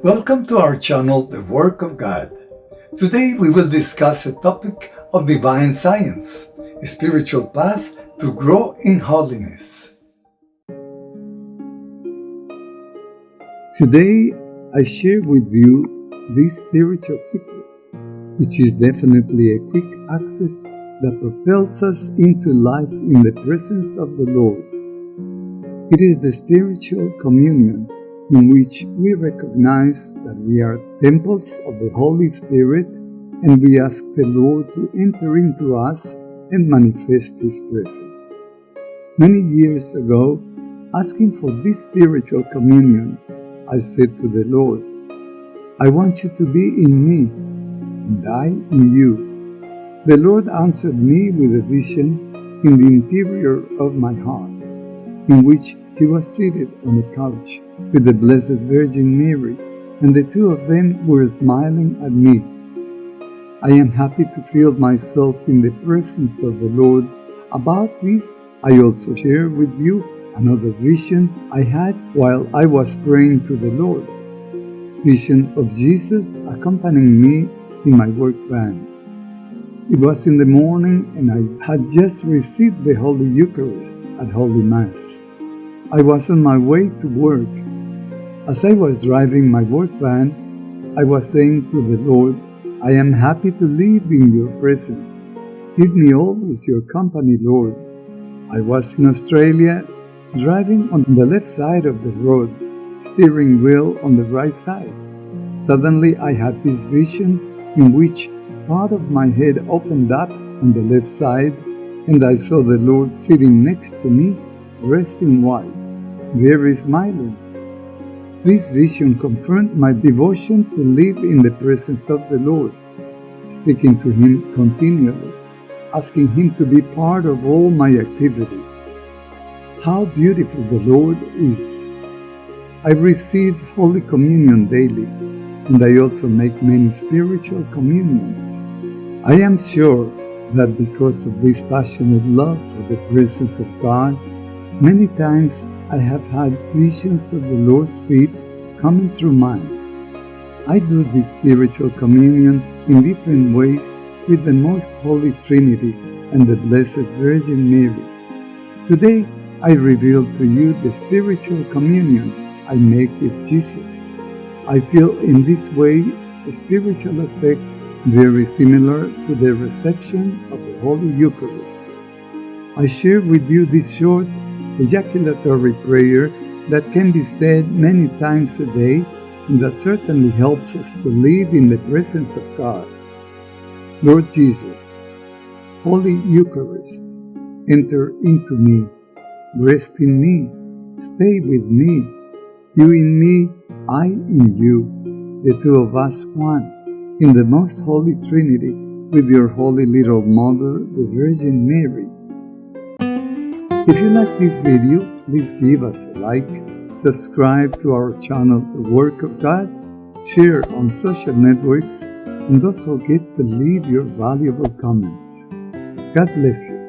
Welcome to our channel, The Work of God. Today we will discuss a topic of divine science, a spiritual path to grow in holiness. Today I share with you this spiritual secret, which is definitely a quick access that propels us into life in the presence of the Lord. It is the spiritual communion in which we recognize that we are temples of the Holy Spirit and we ask the Lord to enter into us and manifest His presence. Many years ago, asking for this spiritual communion, I said to the Lord, I want you to be in me and I in you. The Lord answered me with a vision in the interior of my heart, in which he was seated on a couch with the Blessed Virgin Mary, and the two of them were smiling at me. I am happy to feel myself in the presence of the Lord. About this, I also share with you another vision I had while I was praying to the Lord. Vision of Jesus accompanying me in my work van. It was in the morning and I had just received the Holy Eucharist at Holy Mass. I was on my way to work. As I was driving my work van, I was saying to the Lord, I am happy to live in your presence. Give me always your company, Lord. I was in Australia, driving on the left side of the road, steering wheel on the right side. Suddenly I had this vision in which part of my head opened up on the left side and I saw the Lord sitting next to me, dressed in white very smiling. This vision confirmed my devotion to live in the presence of the Lord, speaking to Him continually, asking Him to be part of all my activities. How beautiful the Lord is! I receive Holy Communion daily, and I also make many spiritual communions. I am sure that because of this passionate love for the presence of God, Many times I have had visions of the Lord's feet coming through mine. I do this spiritual communion in different ways with the Most Holy Trinity and the Blessed Virgin Mary. Today, I reveal to you the spiritual communion I make with Jesus. I feel in this way a spiritual effect very similar to the reception of the Holy Eucharist. I share with you this short ejaculatory prayer that can be said many times a day and that certainly helps us to live in the presence of God. Lord Jesus, Holy Eucharist, enter into me, rest in me, stay with me, you in me, I in you, the two of us one, in the most holy Trinity with your holy little mother, the Virgin Mary if you like this video, please give us a like, subscribe to our channel The Work of God, share on social networks, and don't forget to leave your valuable comments. God bless you.